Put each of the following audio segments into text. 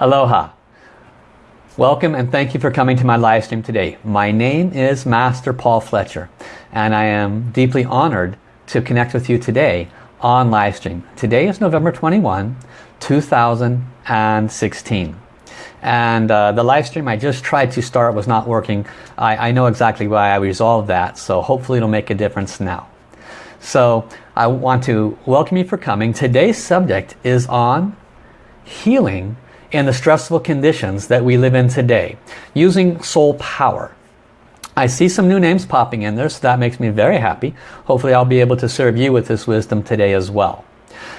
Aloha. Welcome and thank you for coming to my live stream today. My name is Master Paul Fletcher and I am deeply honored to connect with you today on live stream. Today is November 21, 2016. And uh, the live stream I just tried to start was not working. I, I know exactly why I resolved that, so hopefully it'll make a difference now. So I want to welcome you for coming. Today's subject is on healing in the stressful conditions that we live in today using soul power. I see some new names popping in there so that makes me very happy. Hopefully I'll be able to serve you with this wisdom today as well.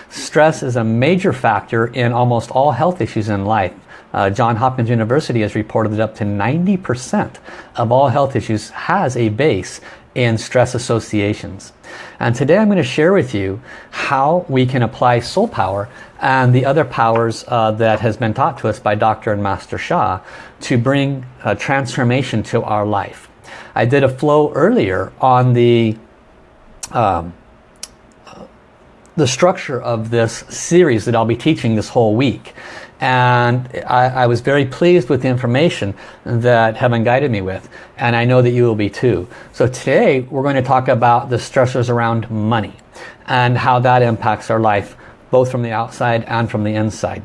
Stress is a major factor in almost all health issues in life. Uh, John Hopkins University has reported that up to 90% of all health issues has a base in stress associations. And today I'm going to share with you how we can apply soul power and the other powers uh, that has been taught to us by Dr. and Master Sha to bring a transformation to our life. I did a flow earlier on the um, the structure of this series that I'll be teaching this whole week and I, I, was very pleased with the information that Heaven guided me with and I know that you will be too. So today we're going to talk about the stressors around money and how that impacts our life both from the outside and from the inside.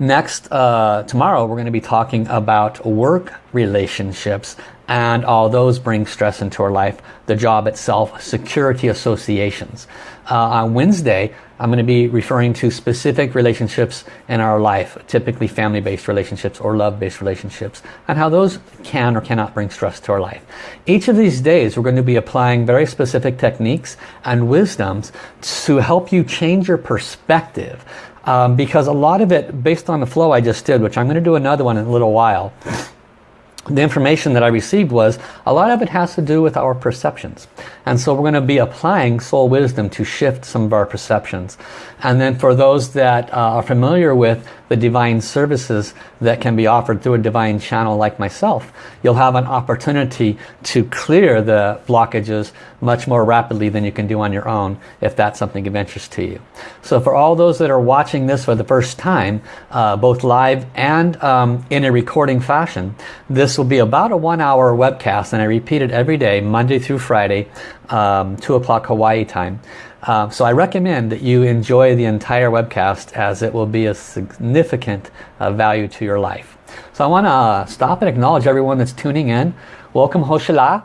Next, uh, tomorrow we're going to be talking about work relationships and all those bring stress into our life. The job itself, security associations. Uh, on Wednesday, I'm going to be referring to specific relationships in our life, typically family-based relationships or love-based relationships, and how those can or cannot bring stress to our life. Each of these days, we're going to be applying very specific techniques and wisdoms to help you change your perspective. Um, because a lot of it, based on the flow I just did, which I'm going to do another one in a little while, the information that I received was a lot of it has to do with our perceptions. And so we're going to be applying soul wisdom to shift some of our perceptions. And then for those that uh, are familiar with the divine services that can be offered through a divine channel like myself, you'll have an opportunity to clear the blockages much more rapidly than you can do on your own if that's something of interest to you. So for all those that are watching this for the first time, uh, both live and um, in a recording fashion, this will be about a one hour webcast and I repeat it every day, Monday through Friday, um, 2 o'clock Hawaii time. Uh, so I recommend that you enjoy the entire webcast as it will be a significant uh, value to your life. So I want to uh, stop and acknowledge everyone that's tuning in. Welcome Hoshala.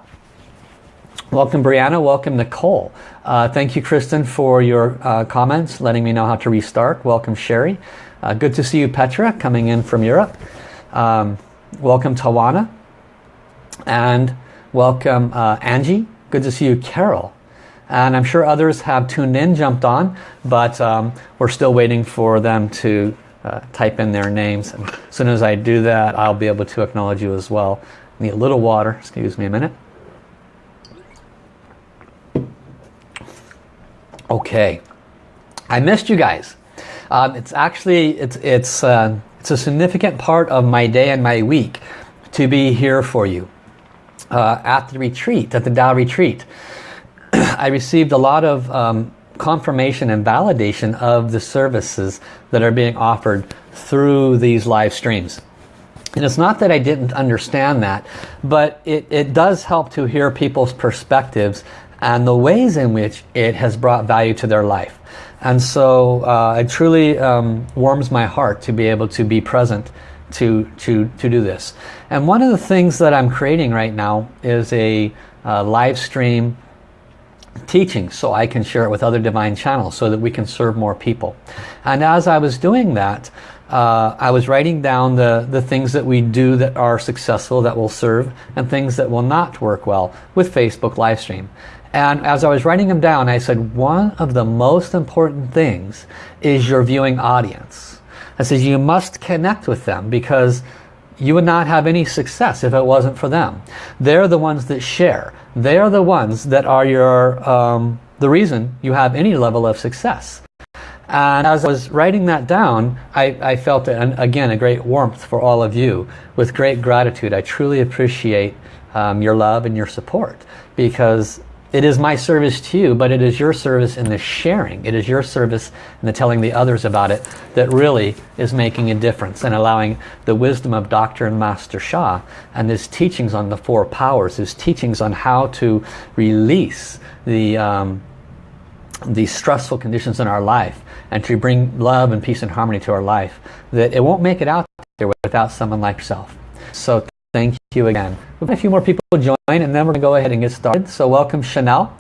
Welcome Brianna. Welcome Nicole. Uh, thank you Kristen for your uh, comments, letting me know how to restart. Welcome Sherry. Good to see you Petra coming in from Europe. Um, welcome Tawana. And welcome Angie. Good to see you Carol and I'm sure others have tuned in, jumped on, but um, we're still waiting for them to uh, type in their names. And as soon as I do that, I'll be able to acknowledge you as well. Need a little water, excuse me a minute. Okay, I missed you guys. Um, it's actually, it's, it's, uh, it's a significant part of my day and my week to be here for you uh, at the retreat, at the Tao retreat. I received a lot of um, confirmation and validation of the services that are being offered through these live streams. And it's not that I didn't understand that, but it, it does help to hear people's perspectives and the ways in which it has brought value to their life. And so uh, it truly um, warms my heart to be able to be present to, to, to do this. And one of the things that I'm creating right now is a uh, live stream teaching so I can share it with other divine channels so that we can serve more people. And as I was doing that, uh, I was writing down the, the things that we do that are successful, that will serve, and things that will not work well with Facebook live stream. And as I was writing them down, I said, one of the most important things is your viewing audience. I said, you must connect with them because you would not have any success if it wasn't for them. They're the ones that share. They are the ones that are your um, the reason you have any level of success. And as I was writing that down, I, I felt, an, again, a great warmth for all of you. With great gratitude, I truly appreciate um, your love and your support. Because It is my service to you, but it is your service in the sharing. It is your service in the telling the others about it that really is making a difference and allowing the wisdom of Dr. and Master Sha and his teachings on the four powers, his teachings on how to release the, um, the stressful conditions in our life and to bring love and peace and harmony to our life, that it won't make it out there without someone like yourself. So thank you again. We've got a few more people join and then we're going to go ahead and get started. So welcome Chanel,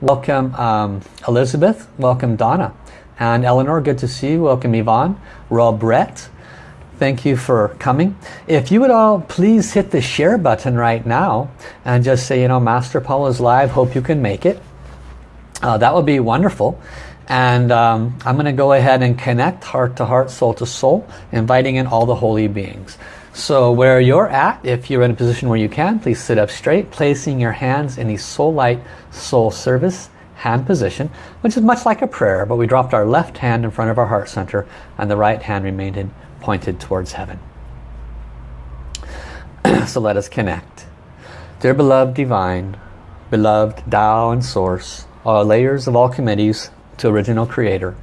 welcome um, Elizabeth, welcome Donna, and Eleanor, good to see you. Welcome Yvonne, Rob Brett, thank you for coming. If you would all please hit the share button right now and just say, you know, Master Paul is live, hope you can make it. Uh, that would be wonderful. And um, I'm going to go ahead and connect heart to heart, soul to soul, inviting in all the holy beings. So where you're at, if you're in a position where you can, please sit up straight, placing your hands in the soul light, soul service hand position, which is much like a prayer, but we dropped our left hand in front of our heart center and the right hand remained in, pointed towards heaven. so let us connect. Dear beloved divine, beloved Tao and Source, all layers of all committees, to original creator.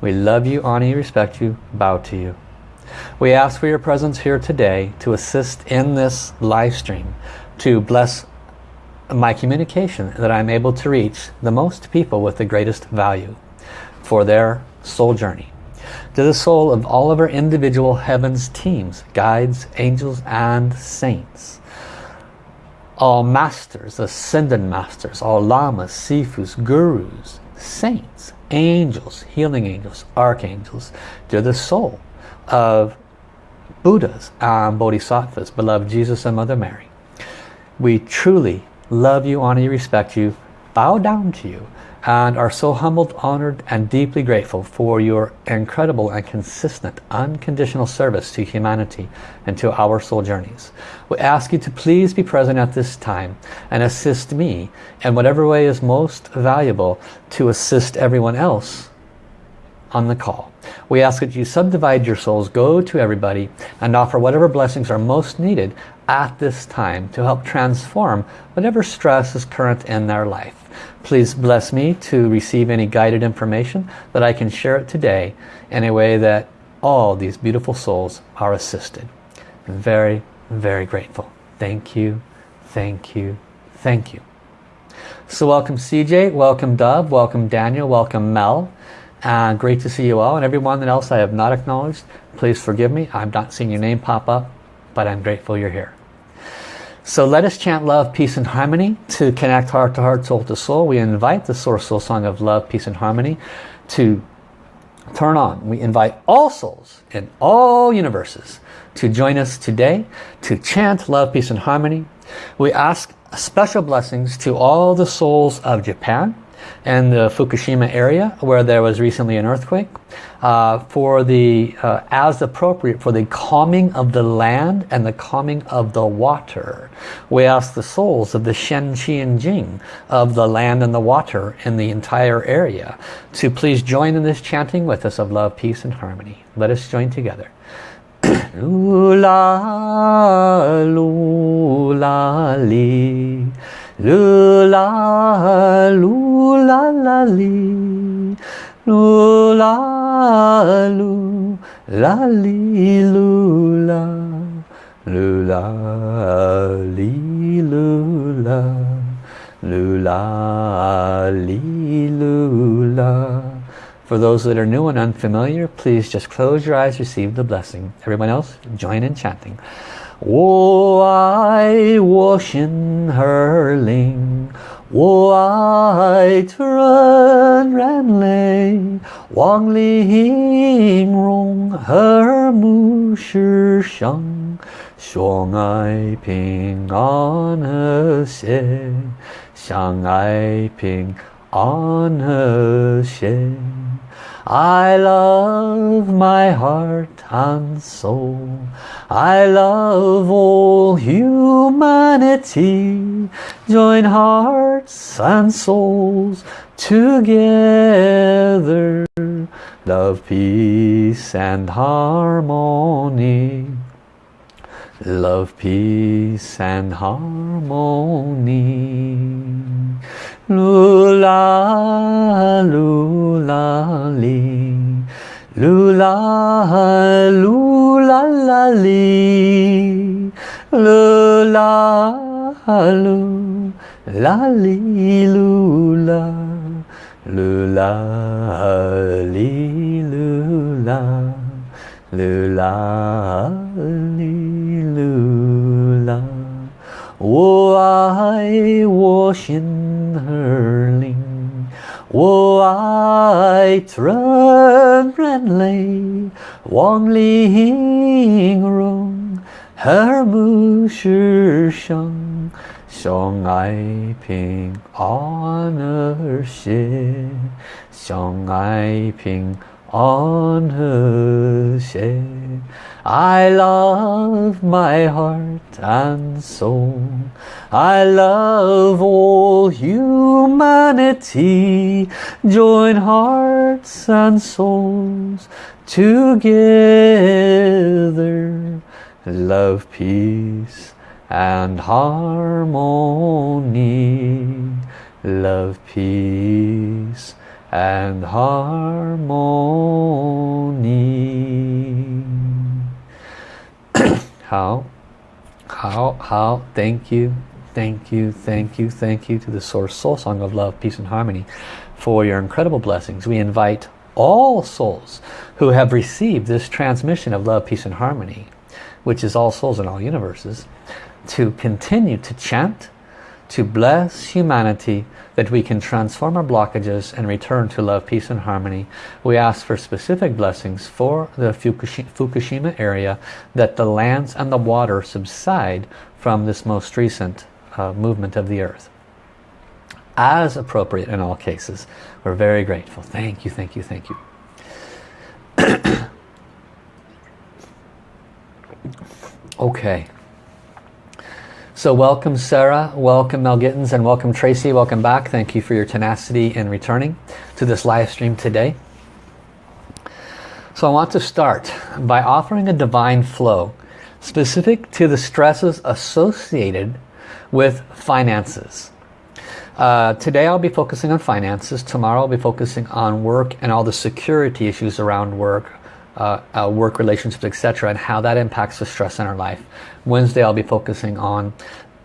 We love you, honor you, respect you, bow to you. We ask for your presence here today to assist in this live stream, to bless my communication that I'm able to reach the most people with the greatest value for their soul journey. To the soul of all of our individual heavens teams, guides, angels and saints. All masters, ascended masters, all lamas, sifus, gurus, saints, angels, healing angels, archangels. They're the soul of Buddhas and Bodhisattvas, beloved Jesus and Mother Mary. We truly love you, honor you, respect you, bow down to you and are so humbled, honored and deeply grateful for your incredible and consistent unconditional service to humanity and to our soul journeys. We ask you to please be present at this time and assist me in whatever way is most valuable to assist everyone else on the call. We ask that you subdivide your souls, go to everybody and offer whatever blessings are most needed at this time to help transform whatever stress is current in their life. Please bless me to receive any guided information that I can share it today in a way that all these beautiful souls are assisted. very, very grateful. Thank you, thank you, thank you. So welcome CJ, welcome Dove, welcome Daniel, welcome Mel. Uh, great to see you all and everyone else I have not acknowledged. Please forgive me. I'm not seeing your name pop up, but I'm grateful you're here. So let us chant love, peace and harmony to connect heart to heart, soul to soul. We invite the Source Soul Song of love, peace and harmony to turn on. We invite all souls in all universes to join us today to chant love, peace and harmony. We ask special blessings to all the souls of Japan, and the Fukushima area where there was recently an earthquake uh, for the uh, as appropriate for the calming of the land and the calming of the water. We ask the souls of the Shen Qi and Jing of the land and the water in the entire area to please join in this chanting with us of love peace and harmony. Let us join together. La lu la la li Lu la lu la li lu la Lu la li lu la Lu la li lu la For those that are new and unfamiliar, please just close your eyes, receive the blessing. Everyone else, join in chanting. 我爱我心儿灵，我爱纯然泪，望玲珑和睦世上，相爱平安和谐，相爱平安和谐。 I love my heart and soul. I love all humanity. Join hearts and souls together. Love, peace and harmony. Love, peace and harmony. Lula, lula, li. Lula, lula, la, li. Lula, lula, la, li, lula. Lula, li, lula. Lula, li. 我爱我心儿灵，我爱纯然泪，望玲珑和睦世上，相爱平安和谐，相爱平安 和谐。I love my heart and soul. I love all humanity. Join hearts and souls together. Love, peace and harmony. Love, peace and harmony. How how how thank you thank you thank you thank you to the source soul song of love peace and harmony for your incredible blessings. We invite all souls who have received this transmission of love peace and harmony which is all souls in all universes to continue to chant to bless humanity that we can transform our blockages and return to love, peace and harmony. We ask for specific blessings for the Fukushima area that the lands and the water subside from this most recent uh, movement of the earth. As appropriate in all cases. We're very grateful. Thank you, thank you, thank you. okay. So welcome Sarah, welcome Mel Gittins, and welcome Tracy. Welcome back. Thank you for your tenacity in returning to this live stream today. So I want to start by offering a divine flow specific to the stresses associated with finances. Uh, today I'll be focusing on finances. Tomorrow I'll be focusing on work and all the security issues around work, uh, work relationships, etc. and how that impacts the stress in our life. Wednesday I'll be focusing on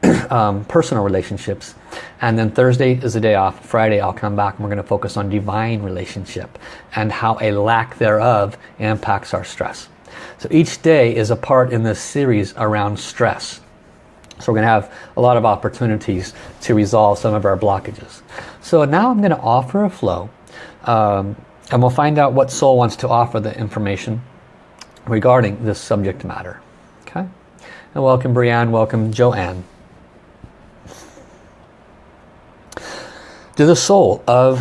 um, personal relationships and then Thursday is a day off Friday I'll come back and we're going to focus on divine relationship and how a lack thereof impacts our stress so each day is a part in this series around stress so we're going to have a lot of opportunities to resolve some of our blockages so now I'm going to offer a flow um, and we'll find out what soul wants to offer the information regarding this subject matter okay and welcome Brianne, welcome Joanne. To the soul of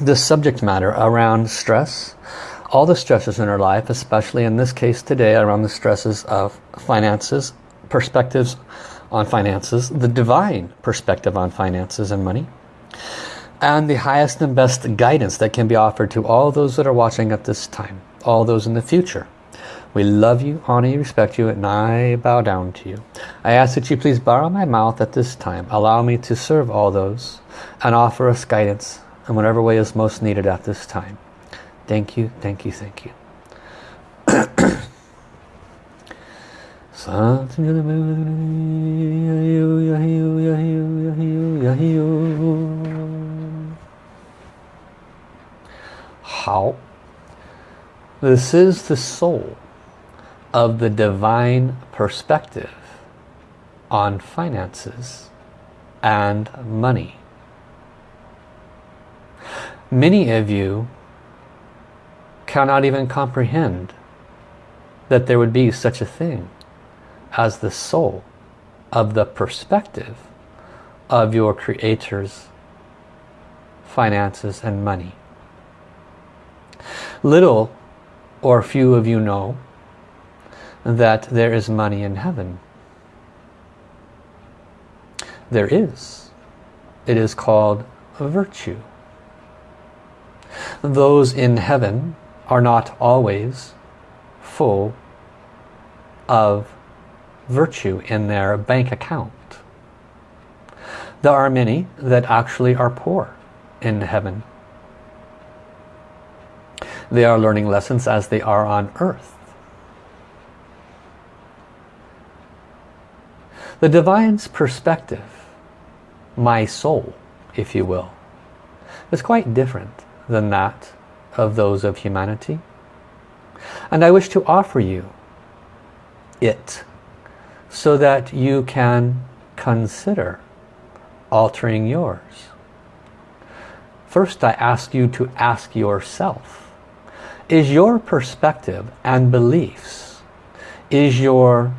this subject matter around stress, all the stresses in our life, especially in this case today around the stresses of finances, perspectives on finances, the divine perspective on finances and money, and the highest and best guidance that can be offered to all those that are watching at this time, all those in the future. We love you, honor you, respect you, and I bow down to you. I ask that you please borrow my mouth at this time. Allow me to serve all those and offer us guidance in whatever way is most needed at this time. Thank you, thank you, thank you. How? This is the soul of the divine perspective on finances and money. Many of you cannot even comprehend that there would be such a thing as the soul of the perspective of your creator's finances and money. Little or few of you know that there is money in heaven. There is. It is called virtue. Those in heaven are not always full of virtue in their bank account. There are many that actually are poor in heaven. They are learning lessons as they are on earth. The Divine's perspective, my soul, if you will, is quite different than that of those of humanity. And I wish to offer you it so that you can consider altering yours. First I ask you to ask yourself, is your perspective and beliefs, is your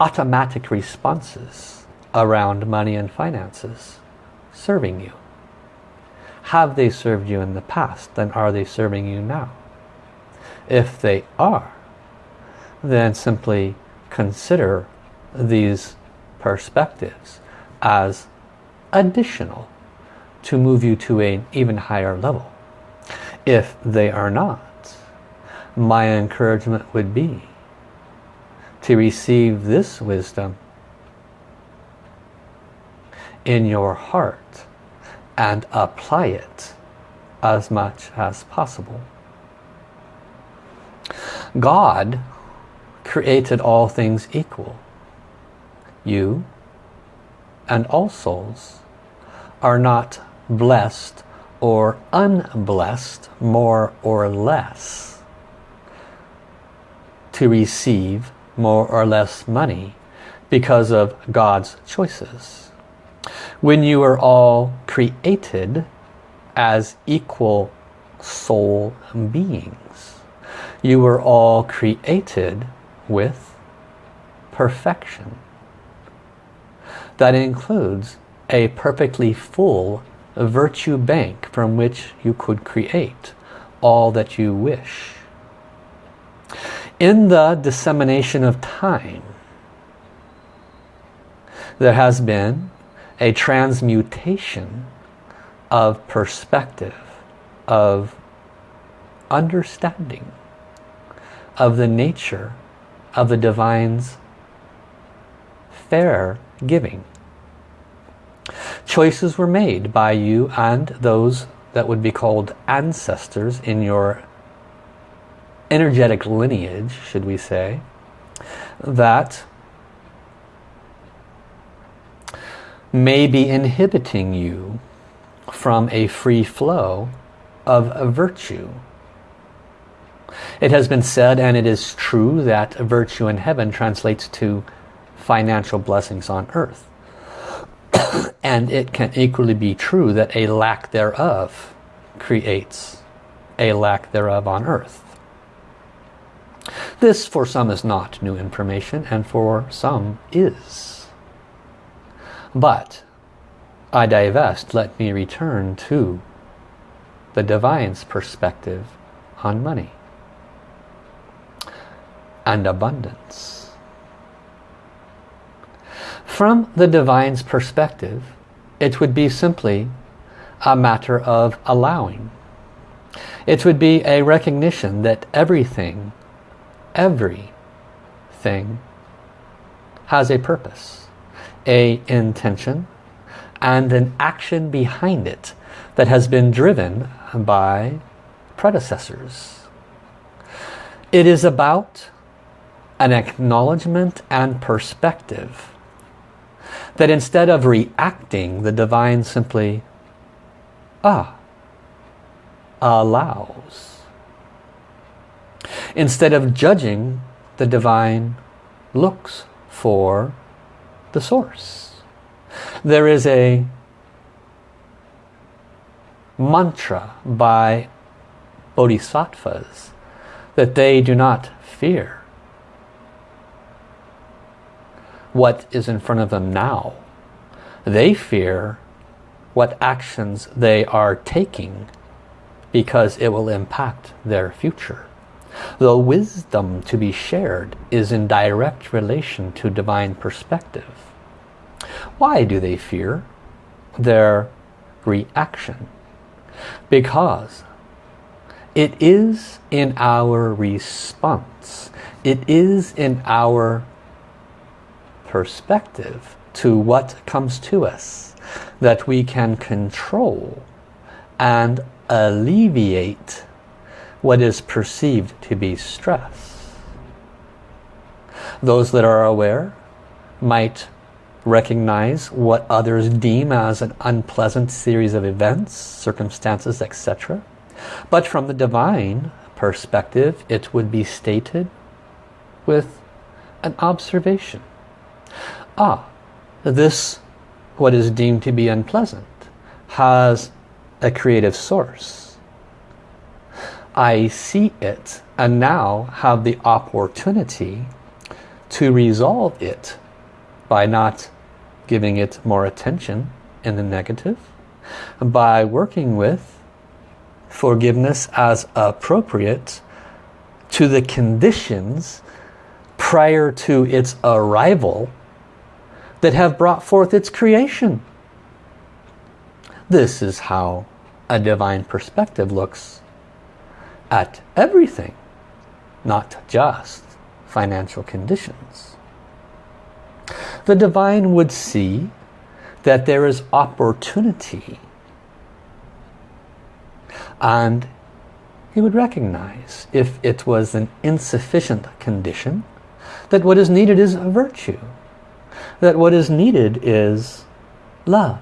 automatic responses around money and finances serving you? Have they served you in the past? Then are they serving you now? If they are, then simply consider these perspectives as additional to move you to an even higher level. If they are not, my encouragement would be to receive this wisdom in your heart and apply it as much as possible. God created all things equal. You and all souls are not blessed or unblessed more or less to receive more or less money because of God's choices. When you are all created as equal soul beings, you were all created with perfection. That includes a perfectly full virtue bank from which you could create all that you wish. In the dissemination of time, there has been a transmutation of perspective, of understanding of the nature of the Divine's fair giving. Choices were made by you and those that would be called ancestors in your energetic lineage, should we say, that may be inhibiting you from a free flow of a virtue it has been said, and it is true, that virtue in heaven translates to financial blessings on earth. and it can equally be true that a lack thereof creates a lack thereof on earth. This for some is not new information and for some is. But I divest, let me return to the Divine's perspective on money and abundance. From the Divine's perspective, it would be simply a matter of allowing. It would be a recognition that everything, everything has a purpose, a intention, and an action behind it that has been driven by predecessors. It is about an acknowledgement and perspective that instead of reacting, the divine simply, ah, allows. Instead of judging, the divine looks for the source. There is a mantra by bodhisattvas that they do not fear what is in front of them now. They fear what actions they are taking because it will impact their future. The wisdom to be shared is in direct relation to divine perspective. Why do they fear? Their reaction. Because it is in our response, it is in our perspective to what comes to us that we can control and alleviate what is perceived to be stress. Those that are aware might recognize what others deem as an unpleasant series of events, circumstances, etc. But from the divine perspective, it would be stated with an observation. Ah, this, what is deemed to be unpleasant, has a creative source. I see it and now have the opportunity to resolve it by not giving it more attention in the negative, by working with forgiveness as appropriate to the conditions prior to its arrival that have brought forth its creation. This is how a divine perspective looks at everything, not just financial conditions. The divine would see that there is opportunity and he would recognize if it was an insufficient condition that what is needed is a virtue that what is needed is love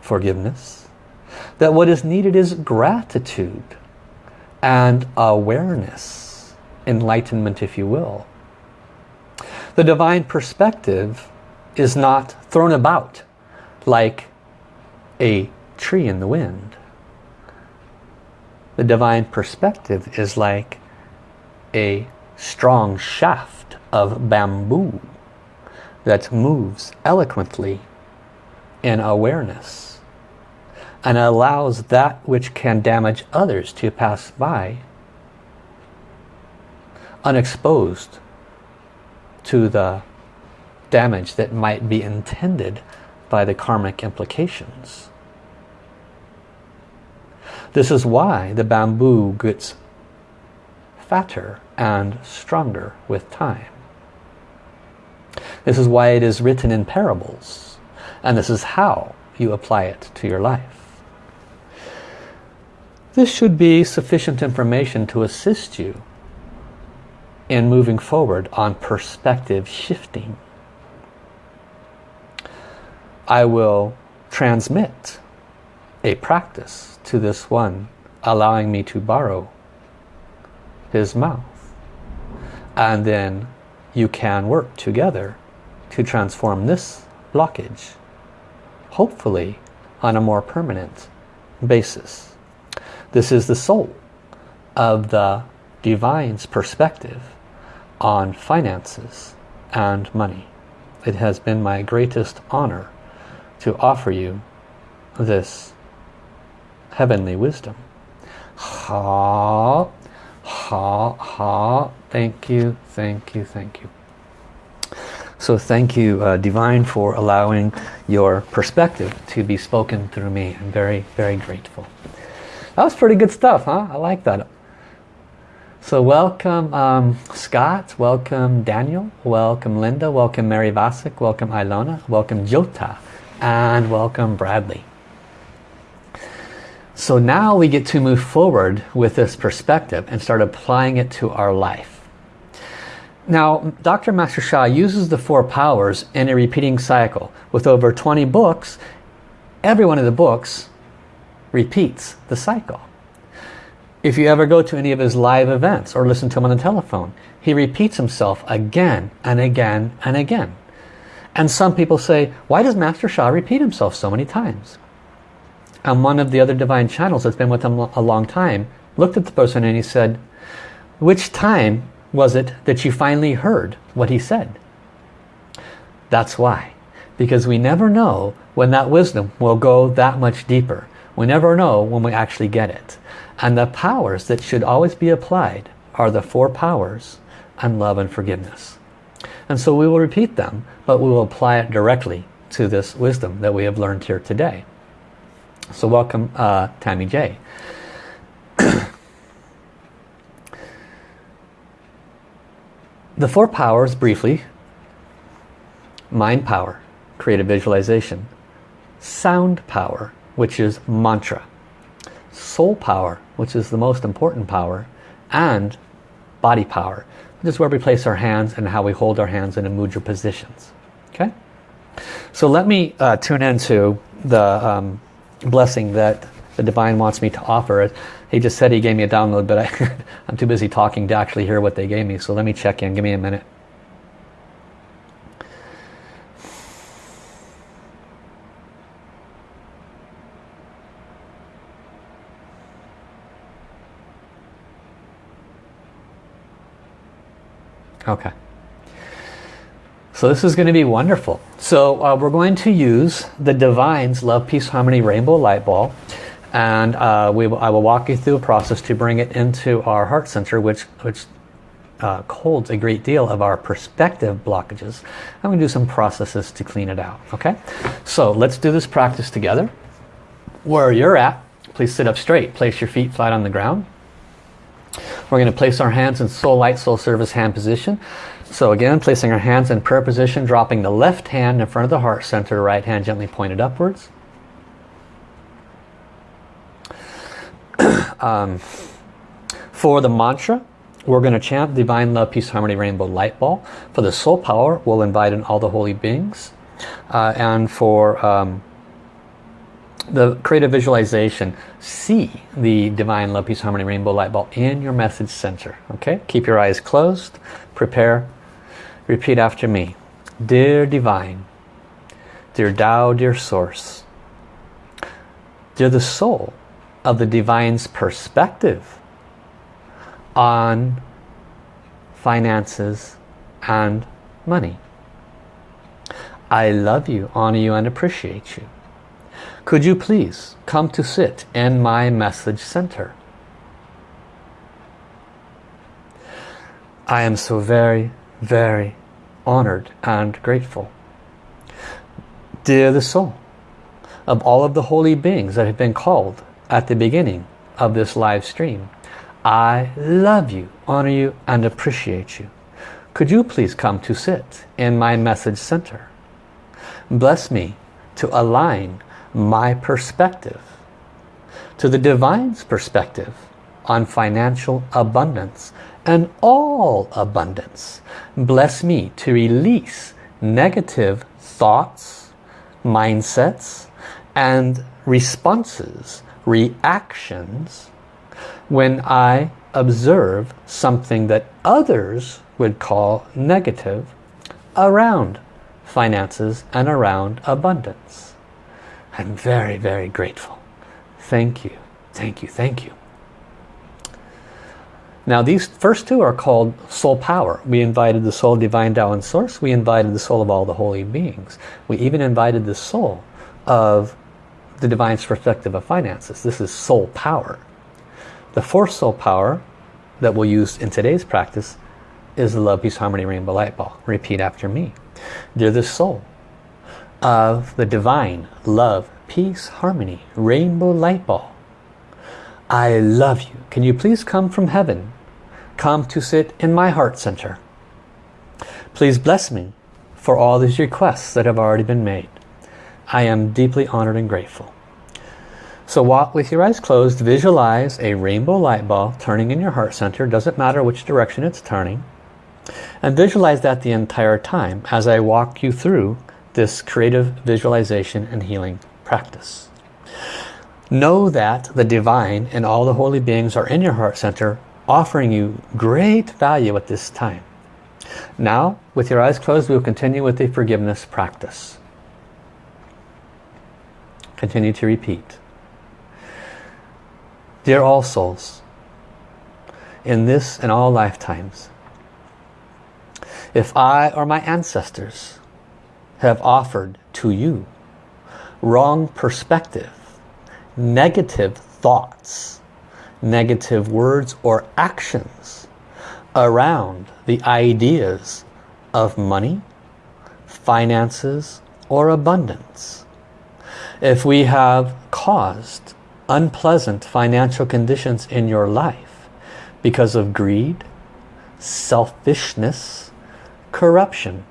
forgiveness that what is needed is gratitude and awareness enlightenment if you will. The divine perspective is not thrown about like a tree in the wind. The divine perspective is like a strong shaft of bamboo that moves eloquently in awareness and allows that which can damage others to pass by unexposed to the damage that might be intended by the karmic implications. This is why the bamboo gets fatter and stronger with time. This is why it is written in parables. And this is how you apply it to your life. This should be sufficient information to assist you in moving forward on perspective shifting. I will transmit a practice to this one, allowing me to borrow his mouth. And then you can work together to transform this blockage, hopefully on a more permanent basis. This is the soul of the divine's perspective on finances and money. It has been my greatest honor to offer you this heavenly wisdom. Ha, ha, ha. Thank you, thank you, thank you. So thank you, uh, Divine, for allowing your perspective to be spoken through me. I'm very, very grateful. That was pretty good stuff, huh? I like that. So welcome um, Scott, welcome Daniel, welcome Linda, welcome Mary Vasek, welcome Ilona, welcome Jota, and welcome Bradley. So now we get to move forward with this perspective and start applying it to our life. Now, Dr. Master Sha uses the four powers in a repeating cycle. With over 20 books, every one of the books repeats the cycle. If you ever go to any of his live events or listen to him on the telephone, he repeats himself again and again and again. And some people say, why does Master Sha repeat himself so many times? And one of the other divine channels that's been with him a long time looked at the person and he said, which time was it that you finally heard what he said? That's why. Because we never know when that wisdom will go that much deeper. We never know when we actually get it. And the powers that should always be applied are the four powers and love and forgiveness. And so we will repeat them, but we will apply it directly to this wisdom that we have learned here today. So welcome uh, Tammy J. the four powers briefly, mind power, creative visualization. Sound power, which is mantra. Soul power, which is the most important power. And body power, which is where we place our hands and how we hold our hands in a mudra positions. Okay? So let me uh, tune into the um, blessing that the Divine wants me to offer. it. He just said he gave me a download, but I, I'm too busy talking to actually hear what they gave me. So let me check in. Give me a minute. Okay. So this is going to be wonderful. So uh, we're going to use the Divine's Love, Peace, Harmony Rainbow Light Ball. And uh, we I will walk you through a process to bring it into our heart center, which, which uh, holds a great deal of our perspective blockages. I'm going to do some processes to clean it out. Okay, so let's do this practice together. Where you're at, please sit up straight. Place your feet flat on the ground. We're going to place our hands in soul light, soul service hand position. So again, placing our hands in prayer position, dropping the left hand in front of the heart center, right hand gently pointed upwards. um, for the mantra, we're going to chant Divine Love, Peace, Harmony, Rainbow Light Ball. For the soul power, we'll invite in all the holy beings. Uh, and for um, the creative visualization, see the Divine Love, Peace, Harmony, Rainbow Light Ball in your message center. Okay, keep your eyes closed. Prepare. Repeat after me. Dear Divine, dear Tao, dear Source, dear the soul of the Divine's perspective on finances and money. I love you, honor you, and appreciate you. Could you please come to sit in my message center? I am so very, very honored and grateful. Dear the soul of all of the holy beings that have been called at the beginning of this live stream, I love you, honor you, and appreciate you. Could you please come to sit in my message center? Bless me to align my perspective to the Divine's perspective on financial abundance and all abundance. Bless me to release negative thoughts, mindsets, and responses, reactions when I observe something that others would call negative around finances and around abundance. I'm very, very grateful. Thank you, thank you, thank you. Now these first two are called soul power. We invited the soul divine Tao and source. We invited the soul of all the holy beings. We even invited the soul of the divine perspective of finances. This is soul power. The fourth soul power that we'll use in today's practice is the love, peace, harmony, rainbow light ball. Repeat after me. Dear the soul of the divine love, peace, harmony, rainbow light ball. I love you. Can you please come from heaven? Come to sit in my heart center. Please bless me for all these requests that have already been made. I am deeply honored and grateful. So walk with your eyes closed, visualize a rainbow light ball turning in your heart center. Doesn't matter which direction it's turning. And visualize that the entire time as I walk you through this creative visualization and healing practice. Know that the divine and all the holy beings are in your heart center offering you great value at this time. Now, with your eyes closed, we will continue with the forgiveness practice. Continue to repeat. Dear all souls, in this and all lifetimes, if I or my ancestors have offered to you wrong perspective, negative thoughts, negative words or actions around the ideas of money, finances, or abundance. If we have caused unpleasant financial conditions in your life because of greed, selfishness, corruption,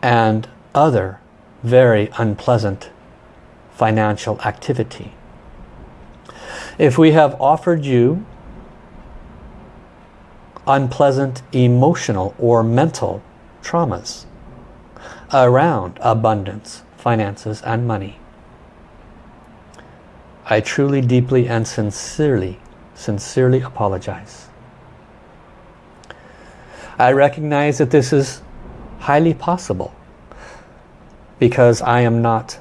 and other very unpleasant financial activity. If we have offered you unpleasant emotional or mental traumas around abundance, finances and money, I truly, deeply and sincerely, sincerely apologize. I recognize that this is highly possible because I am not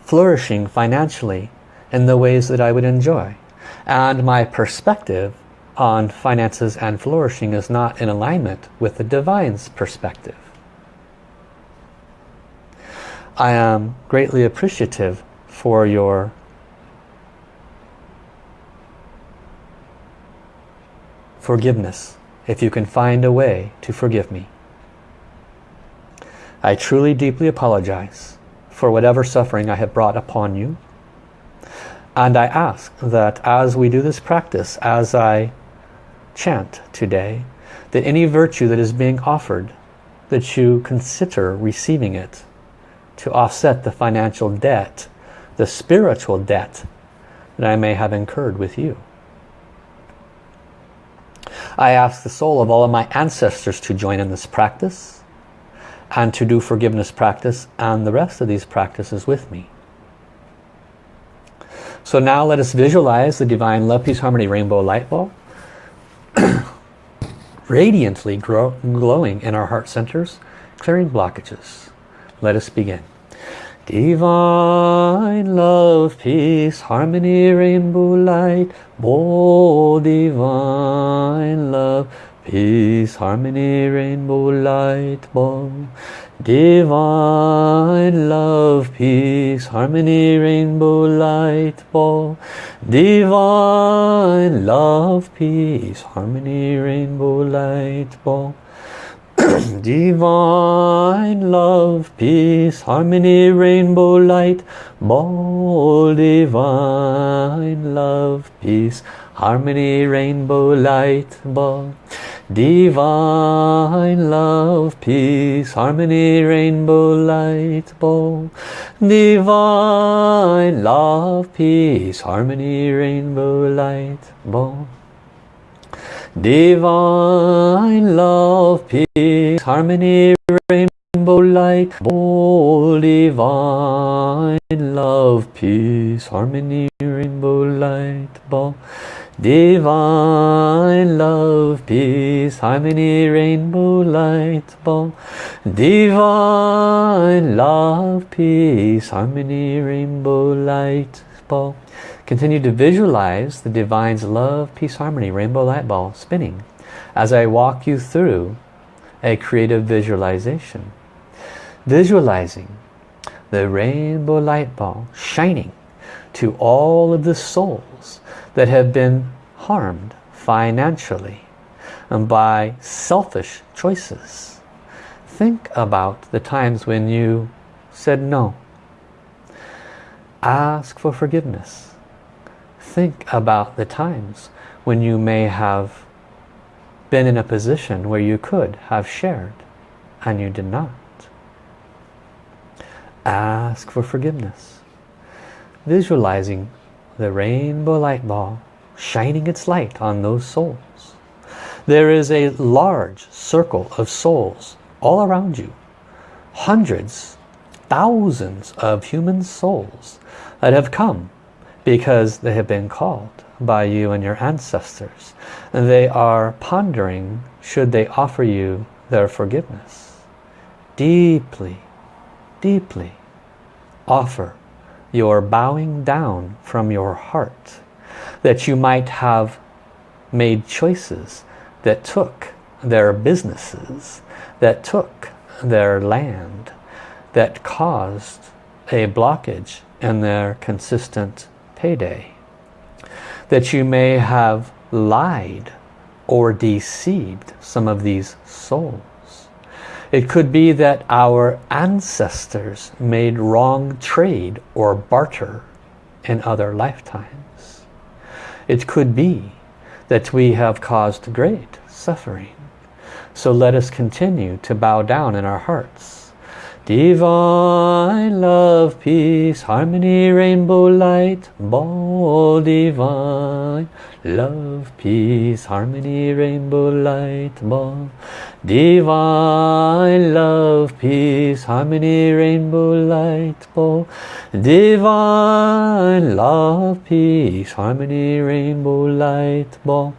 flourishing financially in the ways that I would enjoy. And my perspective on finances and flourishing is not in alignment with the Divine's perspective. I am greatly appreciative for your forgiveness if you can find a way to forgive me. I truly deeply apologize for whatever suffering I have brought upon you. And I ask that as we do this practice, as I chant today, that any virtue that is being offered, that you consider receiving it to offset the financial debt, the spiritual debt that I may have incurred with you. I ask the soul of all of my ancestors to join in this practice and to do forgiveness practice and the rest of these practices with me. So now let us visualize the Divine Love, Peace, Harmony Rainbow Light Ball radiantly grow, glowing in our heart centers, clearing blockages. Let us begin. Divine love, peace, harmony, rainbow light, oh divine love, peace, harmony, rainbow light, ball. Divine love, peace, harmony, rainbow light, ball. Divine love, peace, harmony, rainbow light, ball. Divine love, peace, harmony, rainbow light, ball. Divine love, peace, harmony, rainbow light, ball. Divine love, peace, harmony, rainbow light, ball. Divine love, peace, harmony, rainbow light, ball. Divine love, peace, harmony, rainbow light, oh divine love, peace, harmony, rainbow light, ball. Divine love, peace, harmony, rainbow light, ball. Divine love, peace, harmony, rainbow light, ball. Continue to visualize the Divine's love, peace, harmony, rainbow light ball spinning as I walk you through a creative visualization. Visualizing the rainbow light ball shining to all of the souls that have been harmed financially and by selfish choices. Think about the times when you said no. Ask for forgiveness think about the times when you may have been in a position where you could have shared and you did not. Ask for forgiveness. Visualizing the rainbow light ball shining its light on those souls. There is a large circle of souls all around you. Hundreds, thousands of human souls that have come because they have been called by you and your ancestors. And they are pondering, should they offer you their forgiveness? Deeply, deeply offer your bowing down from your heart that you might have made choices that took their businesses, that took their land, that caused a blockage in their consistent payday. That you may have lied or deceived some of these souls. It could be that our ancestors made wrong trade or barter in other lifetimes. It could be that we have caused great suffering. So let us continue to bow down in our hearts Divine love, peace, harmony, rainbow light ball. Divine love, peace, harmony, rainbow light ball. Divine love, peace, harmony, rainbow light ball. Divine love, peace, harmony, rainbow light ball.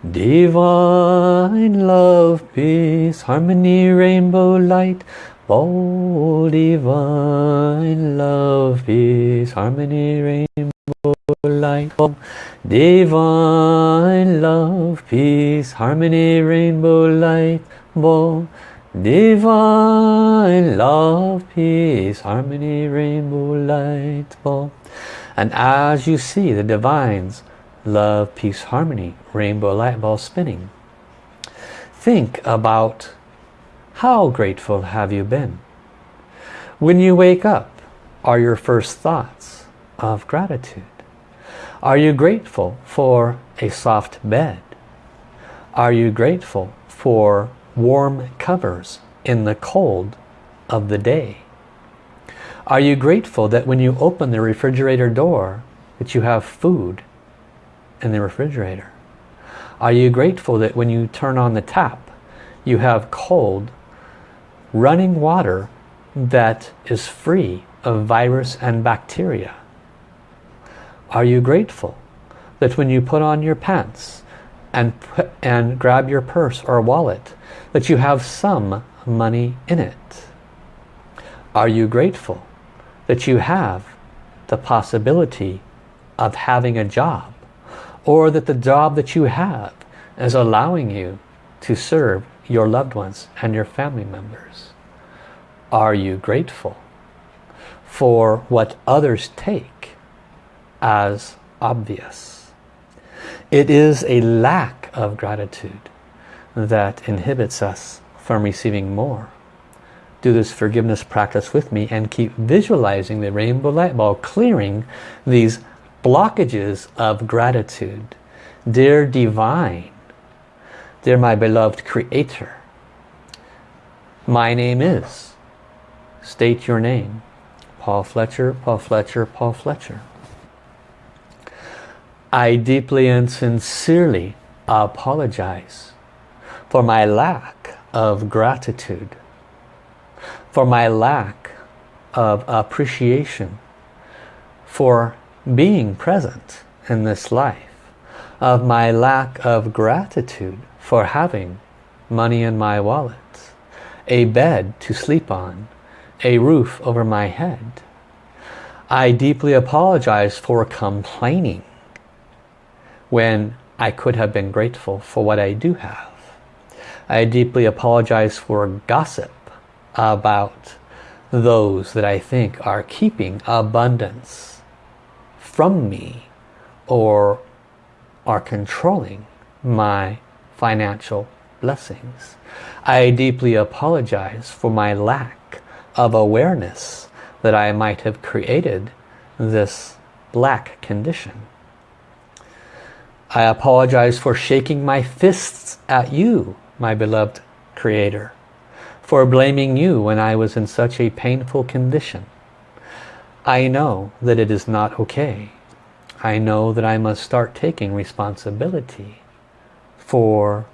Divine love, peace, harmony, rainbow light, ball. Divine love, peace, harmony, rainbow light, ball. Divine love, peace, harmony, rainbow light, ball. Divine love, peace, harmony, rainbow light, ball. And as you see the divines love, peace, harmony, rainbow light ball spinning. Think about how grateful have you been? When you wake up, are your first thoughts of gratitude? Are you grateful for a soft bed? Are you grateful for warm covers in the cold of the day? Are you grateful that when you open the refrigerator door that you have food in the refrigerator? Are you grateful that when you turn on the tap, you have cold, running water that is free of virus and bacteria? Are you grateful that when you put on your pants and, and grab your purse or wallet, that you have some money in it? Are you grateful that you have the possibility of having a job or that the job that you have is allowing you to serve your loved ones and your family members. Are you grateful for what others take as obvious? It is a lack of gratitude that inhibits us from receiving more. Do this forgiveness practice with me and keep visualizing the rainbow light ball clearing these blockages of gratitude. Dear Divine, dear my beloved Creator, my name is, state your name, Paul Fletcher, Paul Fletcher, Paul Fletcher. I deeply and sincerely apologize for my lack of gratitude, for my lack of appreciation for being present in this life, of my lack of gratitude for having money in my wallet, a bed to sleep on, a roof over my head. I deeply apologize for complaining when I could have been grateful for what I do have. I deeply apologize for gossip about those that I think are keeping abundance from me or are controlling my financial blessings. I deeply apologize for my lack of awareness that I might have created this black condition. I apologize for shaking my fists at you, my beloved Creator, for blaming you when I was in such a painful condition. I know that it is not okay. I know that I must start taking responsibility for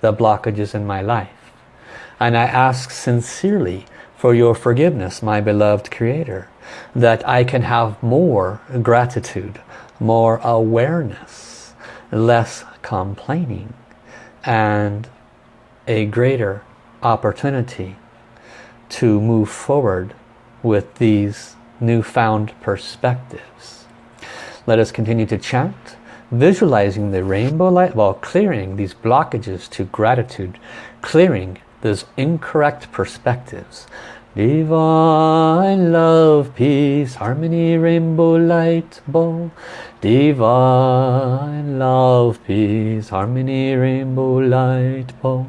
the blockages in my life. And I ask sincerely for your forgiveness, my beloved Creator, that I can have more gratitude, more awareness, less complaining, and a greater opportunity to move forward with these newfound perspectives. Let us continue to chant, visualizing the rainbow light while clearing these blockages to gratitude, clearing those incorrect perspectives. Divine love, peace, harmony, rainbow light bow. Divine love, peace, harmony, rainbow light bow.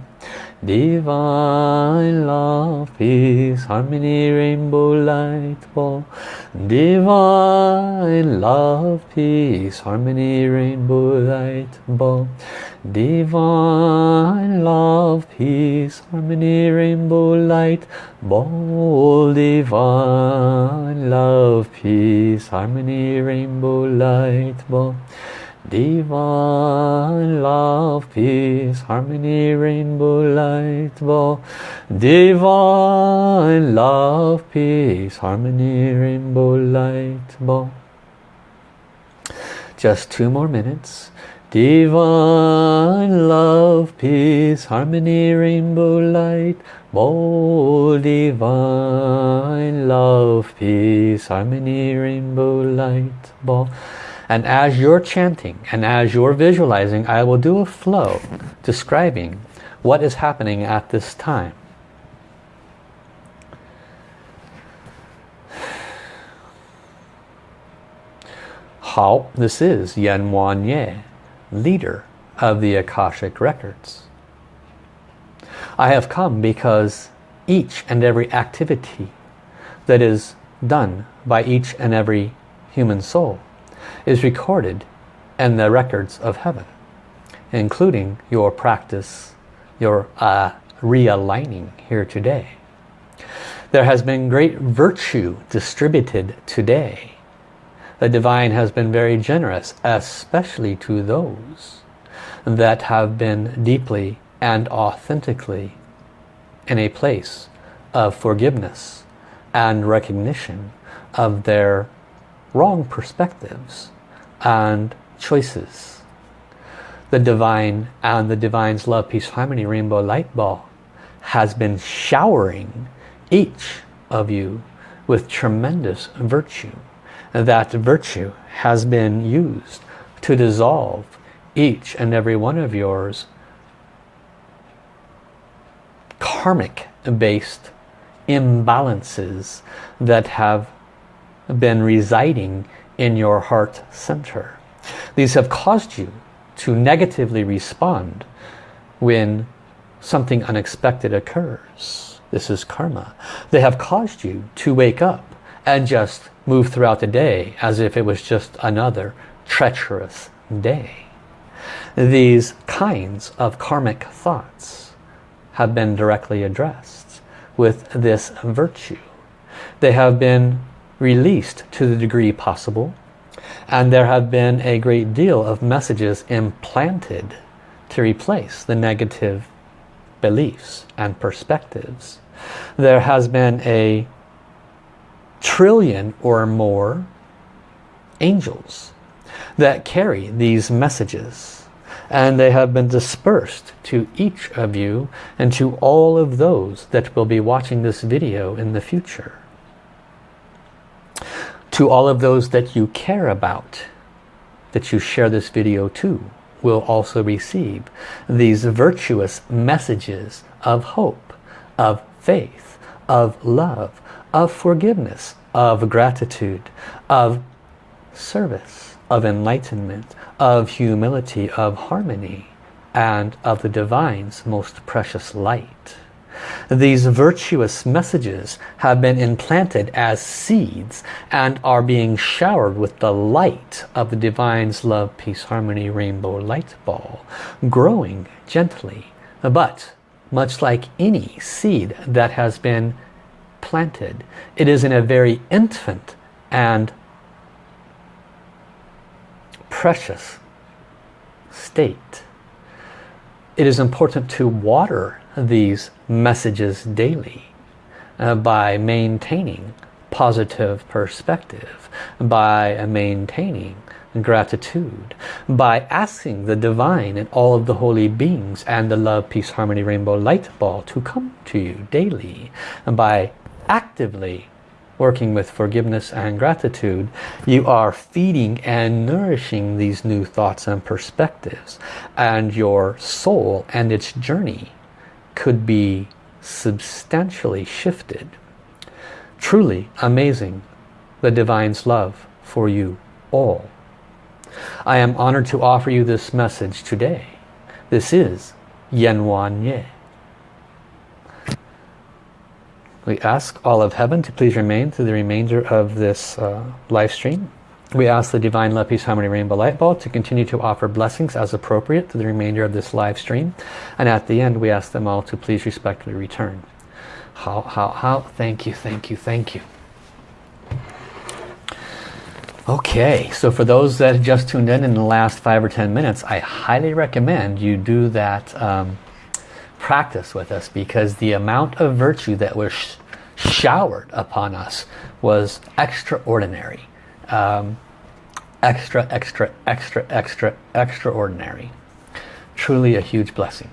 Divine love, peace, harmony, rainbow light ball. Divine love, peace, harmony, rainbow light ball. Divine love, peace, harmony, rainbow light ball. Divine love, peace, harmony, rainbow light ball. Divine love, peace, harmony, rainbow light ball. Divine love, peace, harmony, rainbow light ball. Divine love, peace, harmony, rainbow light ball. Just two more minutes. Divine love, peace, harmony, rainbow light ball. Divine love, peace, harmony, rainbow light ball. And as you're chanting and as you're visualizing, I will do a flow describing what is happening at this time. How this is Yan Wang Ye, leader of the Akashic Records. I have come because each and every activity that is done by each and every human soul is recorded in the records of heaven, including your practice, your uh, realigning here today. There has been great virtue distributed today. The divine has been very generous, especially to those that have been deeply and authentically in a place of forgiveness and recognition of their wrong perspectives and choices. The divine and the divine's love, peace, harmony, rainbow light ball has been showering each of you with tremendous virtue. That virtue has been used to dissolve each and every one of yours karmic based imbalances that have been residing in your heart center. These have caused you to negatively respond when something unexpected occurs. This is karma. They have caused you to wake up and just move throughout the day as if it was just another treacherous day. These kinds of karmic thoughts have been directly addressed with this virtue. They have been released to the degree possible. And there have been a great deal of messages implanted to replace the negative beliefs and perspectives. There has been a trillion or more angels that carry these messages. And they have been dispersed to each of you and to all of those that will be watching this video in the future to all of those that you care about that you share this video to will also receive these virtuous messages of hope, of faith, of love, of forgiveness, of gratitude, of service, of enlightenment, of humility, of harmony, and of the Divine's most precious light. These virtuous messages have been implanted as seeds and are being showered with the light of the Divine's love, peace, harmony, rainbow light ball, growing gently. But much like any seed that has been planted, it is in a very infant and precious state. It is important to water these messages daily uh, by maintaining positive perspective, by maintaining gratitude, by asking the divine and all of the holy beings and the love, peace, harmony, rainbow light ball to come to you daily, and by actively working with forgiveness and gratitude, you are feeding and nourishing these new thoughts and perspectives. And your soul and its journey could be substantially shifted. Truly amazing, the Divine's love for you all. I am honored to offer you this message today. This is Yan Wang Ye. We ask all of heaven to please remain through the remainder of this uh, live stream. We ask the Divine Love Peace Harmony Rainbow Light Ball to continue to offer blessings as appropriate to the remainder of this live stream. And at the end, we ask them all to please respectfully return. Hao, hao, hao? Thank you, thank you, thank you. Okay, so for those that just tuned in in the last five or ten minutes, I highly recommend you do that um, practice with us because the amount of virtue that was sh showered upon us was extraordinary. Um, extra, extra, extra, extra, extraordinary. Truly a huge blessing.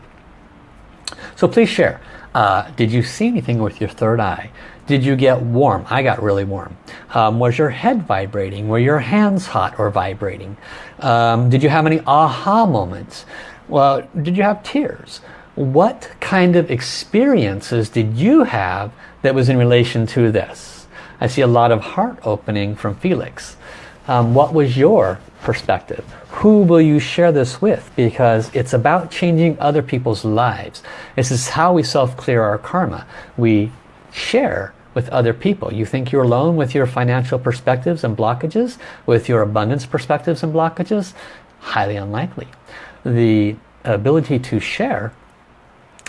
So please share. Uh, did you see anything with your third eye? Did you get warm? I got really warm. Um, was your head vibrating? Were your hands hot or vibrating? Um, did you have any aha moments? Well, did you have tears? What kind of experiences did you have that was in relation to this? I see a lot of heart opening from Felix. Um, what was your perspective? Who will you share this with? Because it's about changing other people's lives. This is how we self-clear our karma. We share with other people. You think you're alone with your financial perspectives and blockages, with your abundance perspectives and blockages? Highly unlikely. The ability to share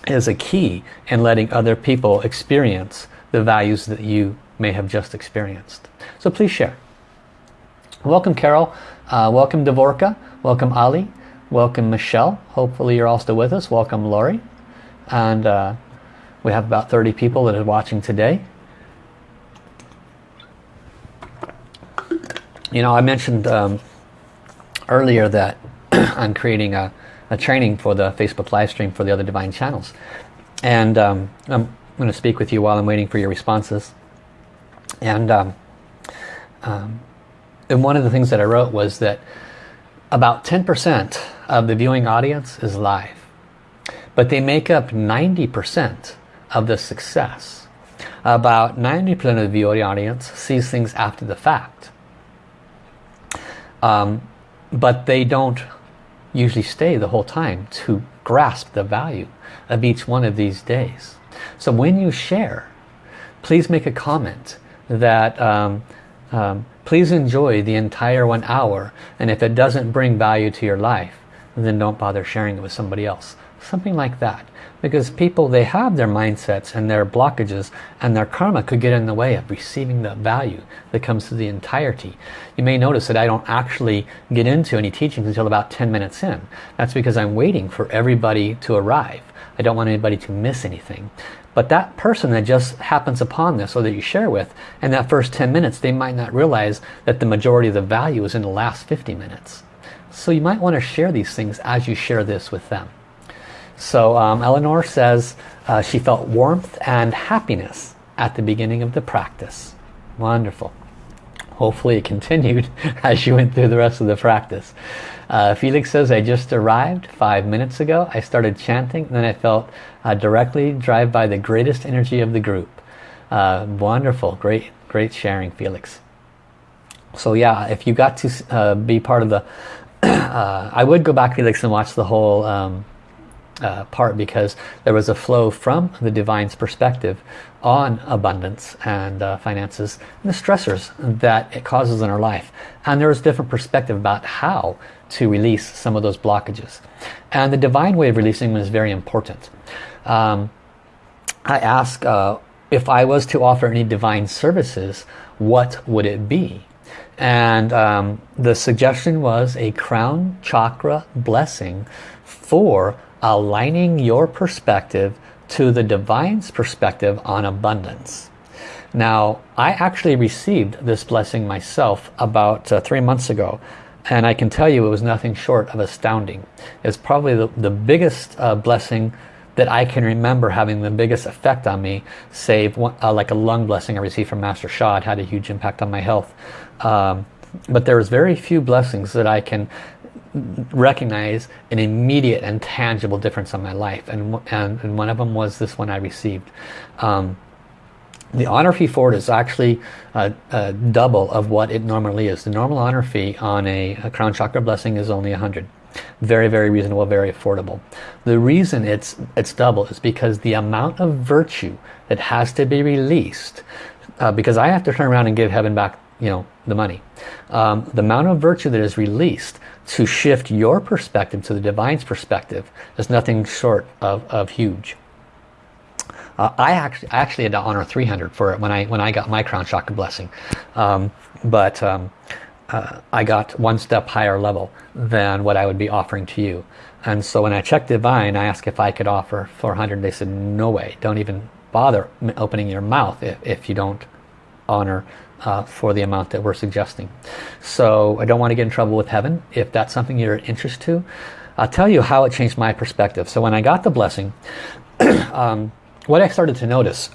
is a key in letting other people experience the values that you may have just experienced. So please share. Welcome Carol, uh, welcome Dvorka, welcome Ali, welcome Michelle. Hopefully you're all still with us. Welcome Lori. And uh, we have about 30 people that are watching today. You know, I mentioned um, earlier that I'm creating a, a, training for the Facebook live stream for the other divine channels. And um, I'm going to speak with you while I'm waiting for your responses. And, um, um and one of the things that I wrote was that about 10% of the viewing audience is live. But they make up 90% of the success. About 90% of the viewing audience sees things after the fact. Um, but they don't usually stay the whole time to grasp the value of each one of these days. So when you share, please make a comment that um, um, please enjoy the entire one hour and if it doesn't bring value to your life, then don't bother sharing it with somebody else. Something like that. Because people they have their mindsets and their blockages and their karma could get in the way of receiving the value that comes to the entirety. You may notice that I don't actually get into any teachings until about 10 minutes in. That's because I'm waiting for everybody to arrive. I don't want anybody to miss anything. But that person that just happens upon this or that you share with in that first 10 minutes they might not realize that the majority of the value is in the last 50 minutes so you might want to share these things as you share this with them so um, Eleanor says uh, she felt warmth and happiness at the beginning of the practice. Wonderful. Hopefully it continued as you went through the rest of the practice. Uh, Felix says, I just arrived five minutes ago. I started chanting then I felt uh, directly drive by the greatest energy of the group. Uh, wonderful. Great, great sharing, Felix. So yeah, if you got to uh, be part of the... Uh, I would go back, Felix, and watch the whole um, uh, part because there was a flow from the divine's perspective on abundance and uh, finances and the stressors that it causes in our life. And there was a different perspective about how to release some of those blockages. And the divine way of releasing them is very important. Um, I ask uh, if I was to offer any divine services what would it be and um, the suggestion was a crown chakra blessing for aligning your perspective to the divine's perspective on abundance. Now, I actually received this blessing myself about uh, three months ago. And I can tell you it was nothing short of astounding. It's probably the, the biggest uh, blessing that I can remember having the biggest effect on me, save one, uh, like a lung blessing I received from Master Sha. It had a huge impact on my health. Um, but there's very few blessings that I can recognize an immediate and tangible difference in my life. And, and, and one of them was this one I received. Um, the honor fee for it is actually a, double of what it normally is. The normal honor fee on a, a crown chakra blessing is only 100 Very, very reasonable, very affordable. The reason it's, it's double is because the amount of virtue that has to be released, uh, because I have to turn around and give heaven back you know, the money. Um, the amount of virtue that is released to shift your perspective to the divine's perspective is nothing short of, of huge. Uh, I actually I actually had to honor 300 for it when I when I got my crown chakra blessing, um, but um, uh, I got one step higher level than what I would be offering to you. And so when I checked Divine, I asked if I could offer 400. They said, no way. Don't even bother opening your mouth if, if you don't honor uh, for the amount that we're suggesting. So I don't want to get in trouble with heaven. If that's something you're interested to, I'll tell you how it changed my perspective. So when I got the blessing, um, what I started to notice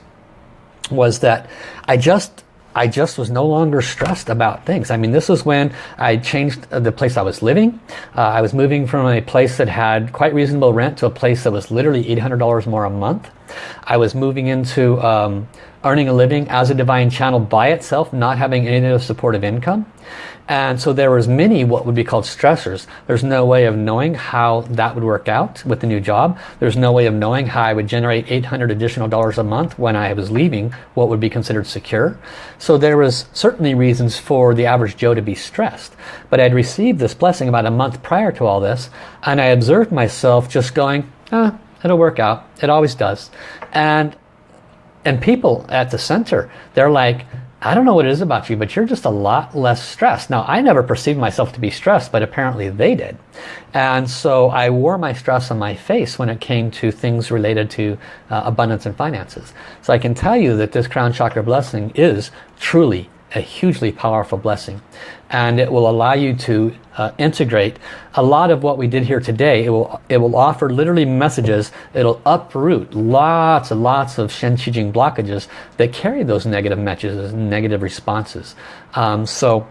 was that I just I just was no longer stressed about things. I mean, this was when I changed the place I was living. Uh, I was moving from a place that had quite reasonable rent to a place that was literally $800 more a month. I was moving into um, earning a living as a divine channel by itself, not having any other supportive income. And so there was many what would be called stressors. There's no way of knowing how that would work out with the new job. There's no way of knowing how I would generate 800 additional dollars a month when I was leaving what would be considered secure. So there was certainly reasons for the average Joe to be stressed. But I'd received this blessing about a month prior to all this and I observed myself just going, ah, it'll work out. It always does. And and people at the center, they're like, I don't know what it is about you, but you're just a lot less stressed. Now, I never perceived myself to be stressed, but apparently they did. And so I wore my stress on my face when it came to things related to uh, abundance and finances. So I can tell you that this crown chakra blessing is truly a hugely powerful blessing. And it will allow you to uh, integrate a lot of what we did here today. It will it will offer literally messages. It'll uproot lots and lots of Shen Qi Jing blockages that carry those negative messages negative responses. Um, so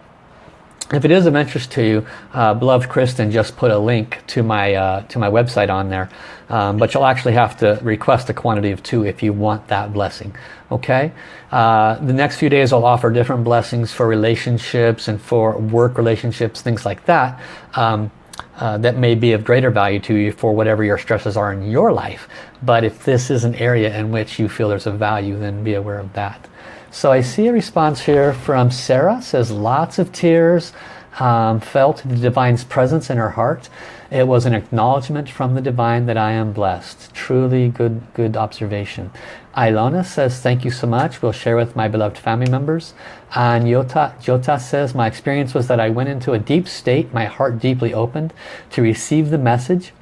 if it is of interest to you, uh, beloved Kristen just put a link to my uh, to my website on there. Um, but you'll actually have to request a quantity of two if you want that blessing. Okay. Uh, the next few days I'll offer different blessings for relationships and for work relationships, things like that. Um, uh, that may be of greater value to you for whatever your stresses are in your life. But if this is an area in which you feel there's a value, then be aware of that. So I see a response here from Sarah. says lots of tears. Um, felt the Divine's presence in her heart. It was an acknowledgement from the Divine that I am blessed. Truly good, good observation. Ilona says, thank you so much. We'll share with my beloved family members. And Yota, Jota says, my experience was that I went into a deep state, my heart deeply opened to receive the message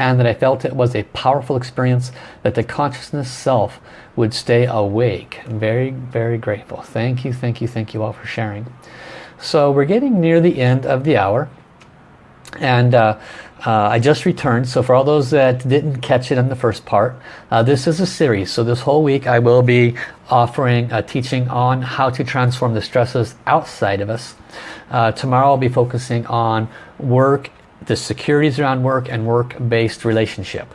and that I felt it was a powerful experience that the consciousness self would stay awake. Very, very grateful. Thank you, thank you, thank you all for sharing. So we're getting near the end of the hour. And uh, uh, I just returned. So for all those that didn't catch it in the first part, uh, this is a series. So this whole week I will be offering a teaching on how to transform the stresses outside of us. Uh, tomorrow I'll be focusing on work, the securities around work and work-based relationship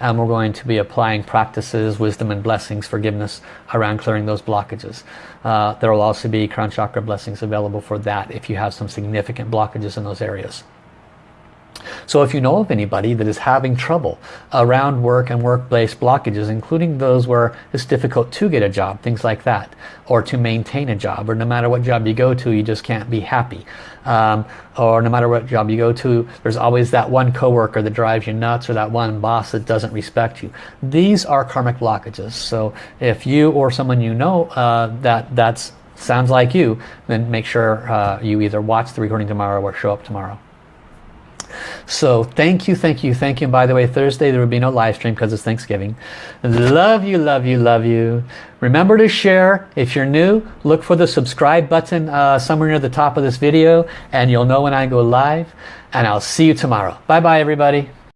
and we're going to be applying practices, wisdom and blessings, forgiveness around clearing those blockages. Uh, there will also be crown chakra blessings available for that if you have some significant blockages in those areas. So if you know of anybody that is having trouble around work and work-based blockages, including those where it's difficult to get a job, things like that, or to maintain a job, or no matter what job you go to, you just can't be happy. Um, or no matter what job you go to, there's always that one coworker that drives you nuts, or that one boss that doesn't respect you. These are karmic blockages. So if you or someone you know uh, that that's sounds like you, then make sure uh, you either watch the recording tomorrow or show up tomorrow. So thank you, thank you, thank you. And by the way, Thursday there will be no live stream because it's Thanksgiving. Love you, love you, love you. Remember to share. If you're new, look for the subscribe button uh, somewhere near the top of this video and you'll know when I go live. And I'll see you tomorrow. Bye-bye, everybody.